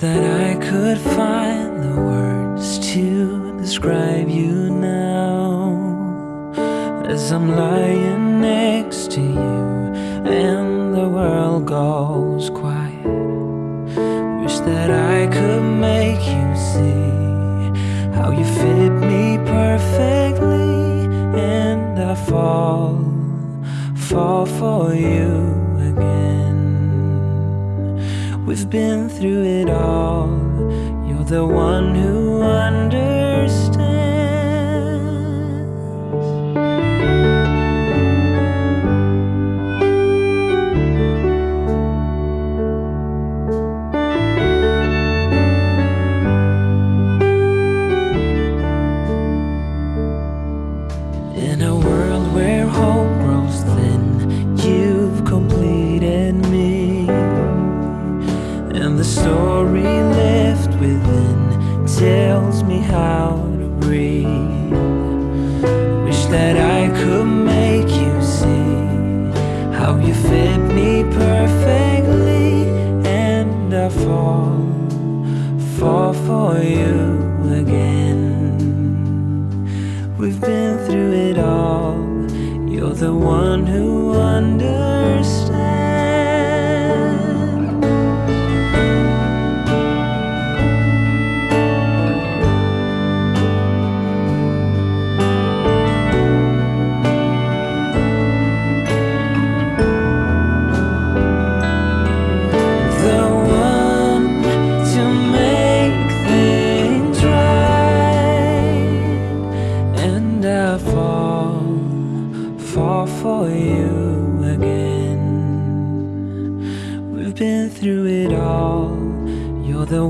that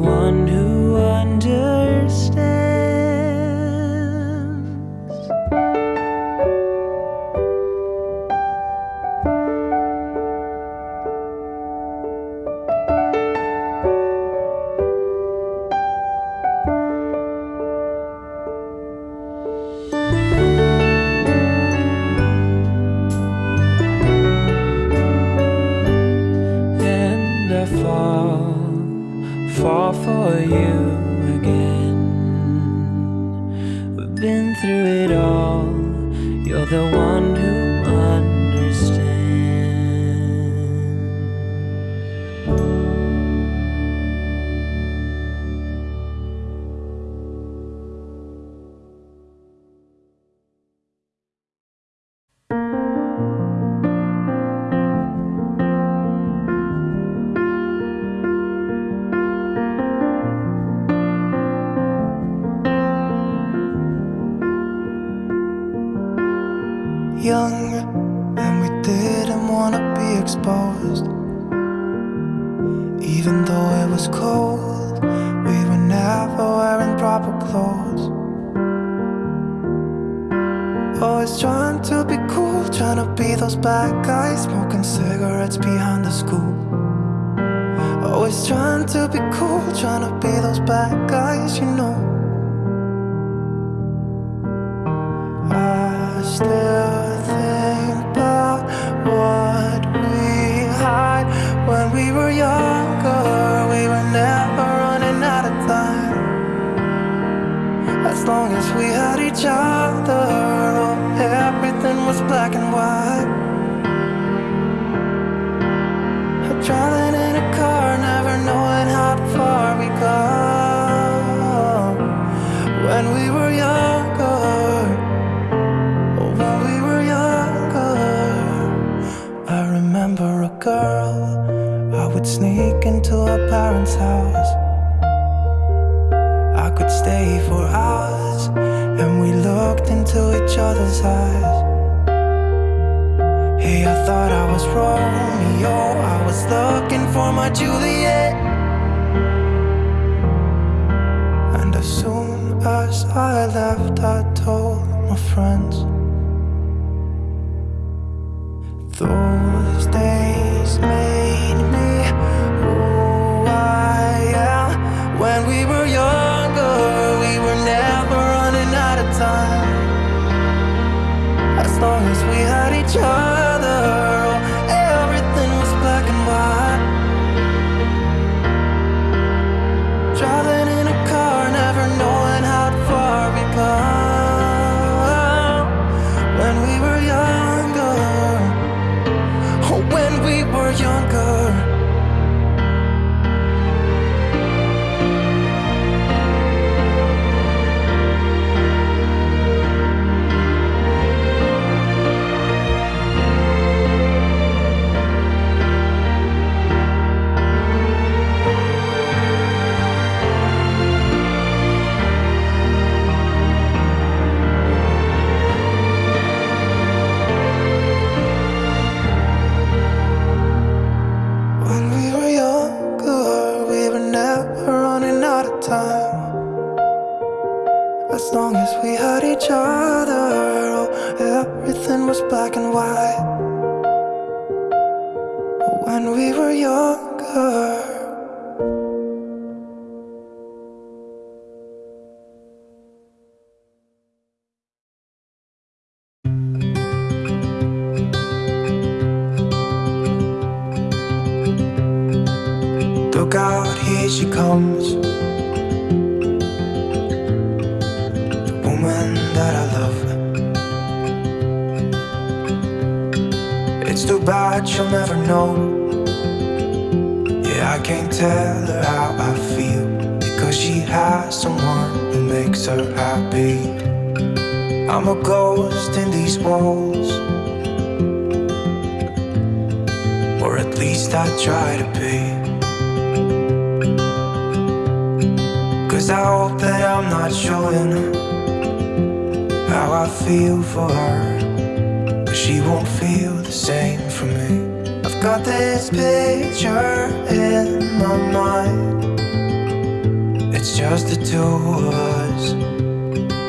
One who understands. Always trying to be cool, trying to be those bad guys, smoking cigarettes behind the school. Always trying to be cool, trying to be those bad guys, you know. to our parents' house. I could stay for hours And we looked into each other's eyes. Hey, I thought I was Romeo. I was looking for my Juliet. And as soon as I left I told my friends. Those days made try. As long as we had each other, oh, everything was black and white. When we were younger. The two of us,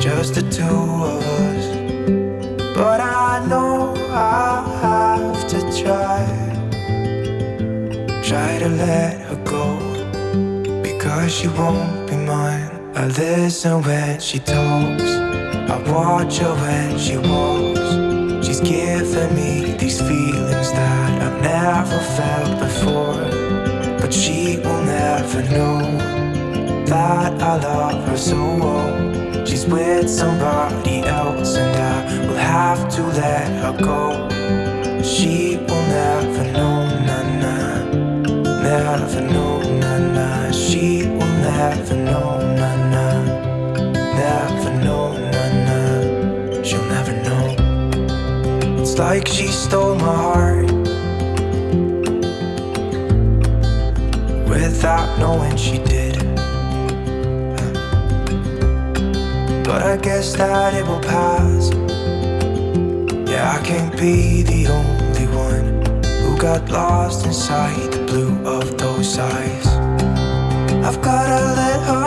just the two of us. But I know I have to try, try to let her go because she won't be mine. I listen when she talks, I watch her when she walks. She's giving me these feelings that I've never felt before. But she will never know that I love her so well. She's with somebody else, and I will have to let her go. She will never know, na na, never know, na na. She will never know, na na, never know, na na. She'll never know. It's like she stole my heart without knowing she did. But I guess that it will pass. Yeah, I can't be the only one who got lost inside the blue of those eyes. I've gotta let her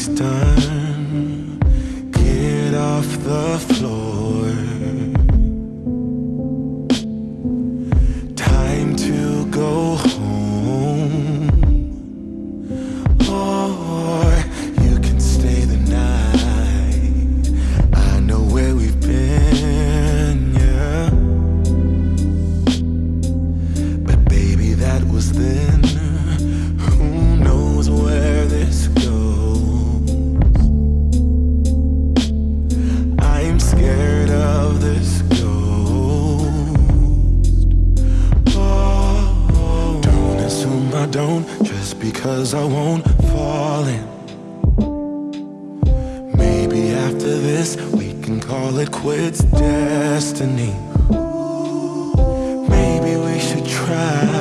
this time. won't fall in. Maybe after this we can call it quits destiny. Maybe we should try.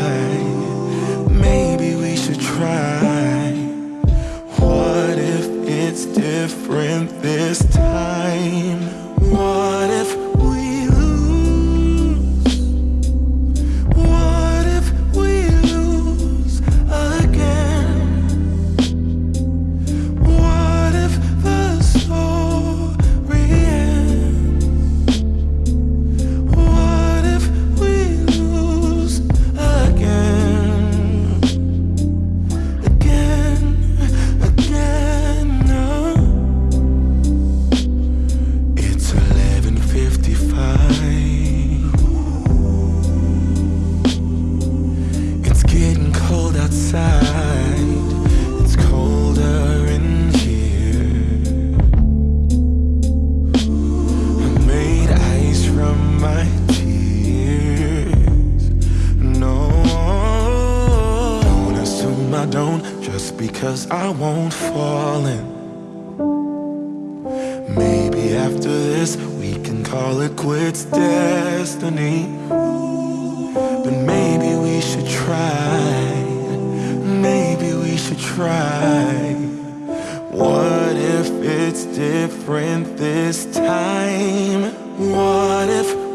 Cause I won't fall in. Maybe after this we can call it quits destiny. But maybe we should try. Maybe we should try. What if it's different this time? What if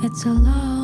It's a love.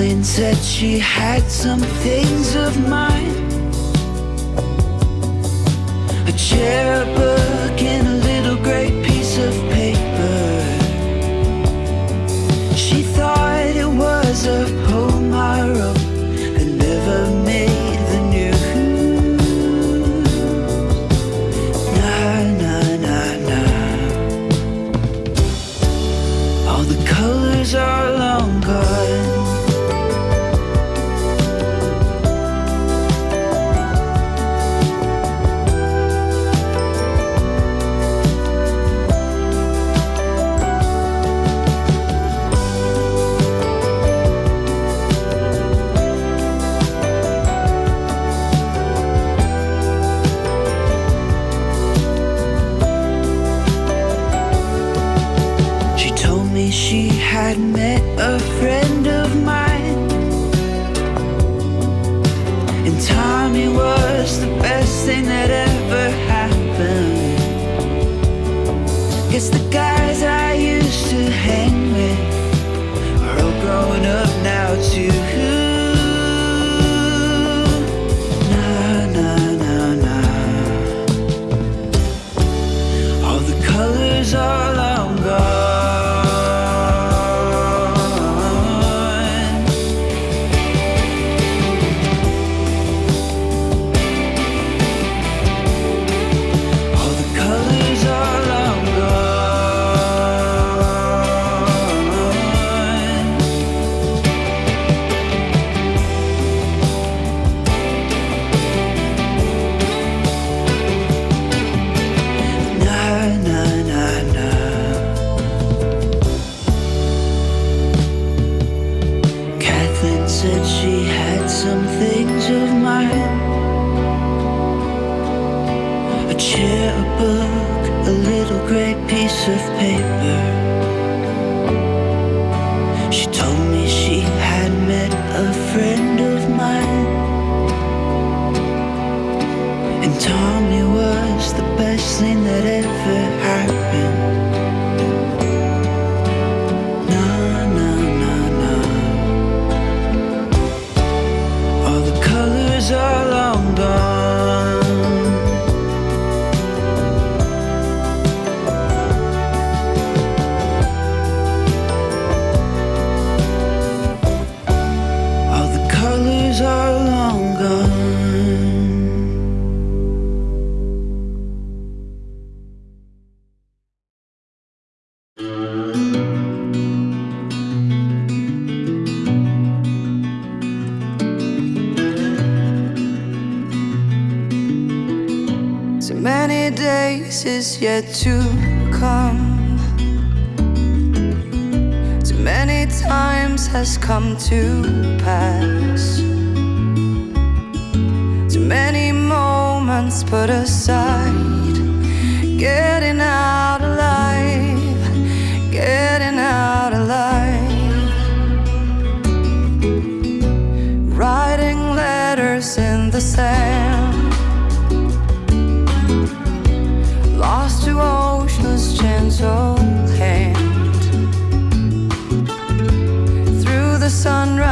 Said she had some things of mine. A cherub yet to come. Too many times has come to sunrise.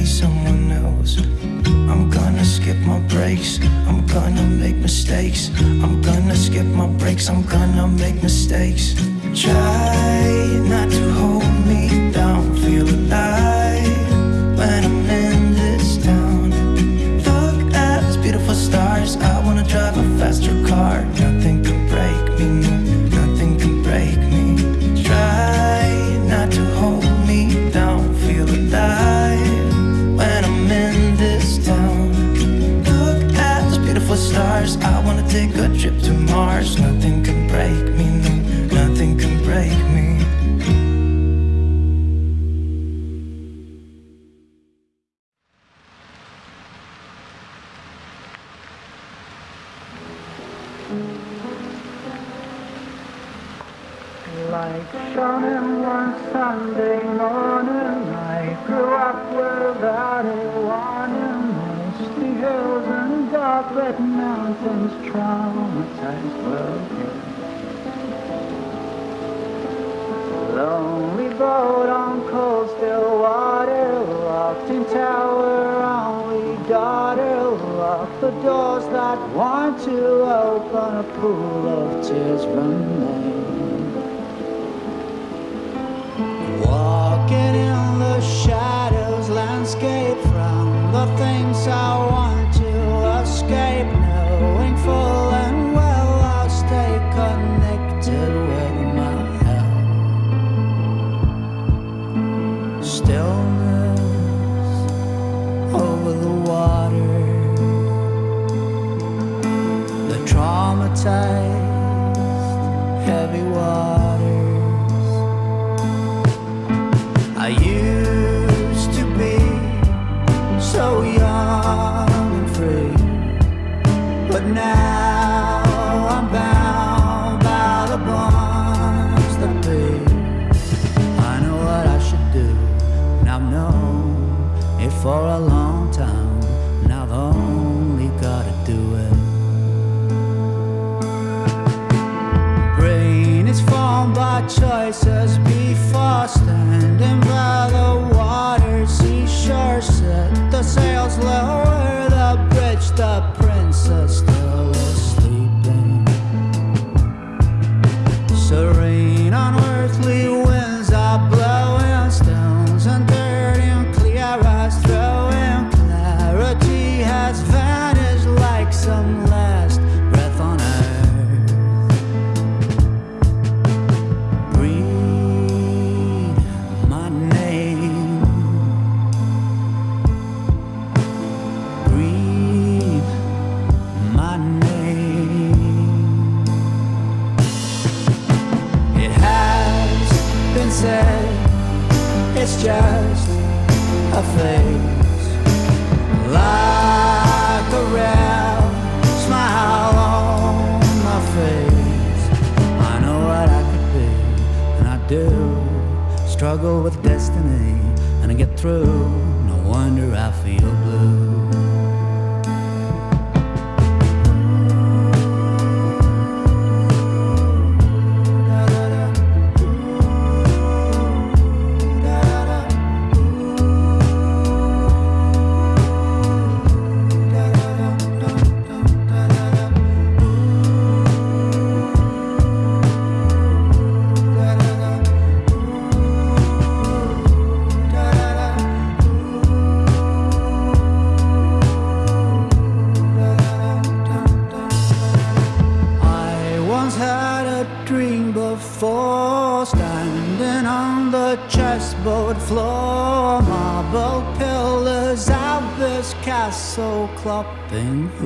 be someone else. I'm gonna skip my breaks. I'm gonna make mistakes. I'm gonna skip my breaks. I'm gonna make mistakes. Try not to the doors that want to open a pool of tears remain. Walking in the shadows landscape from the things I want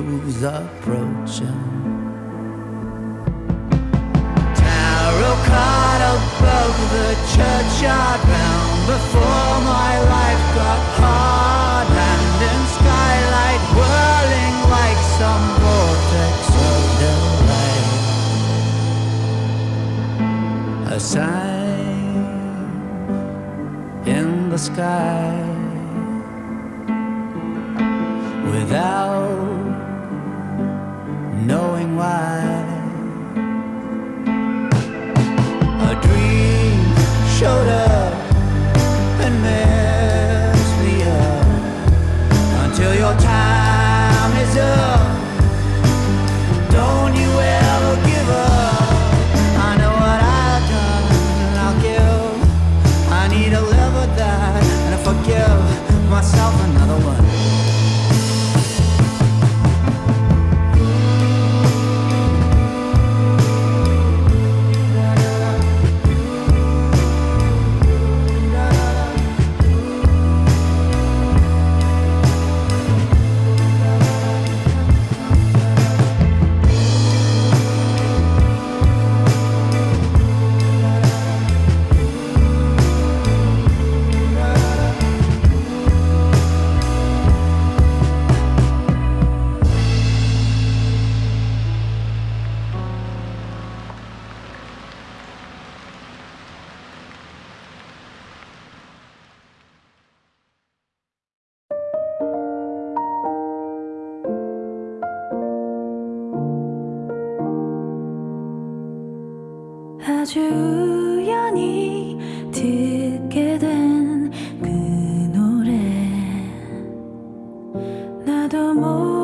usar. 的梦。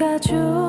about you.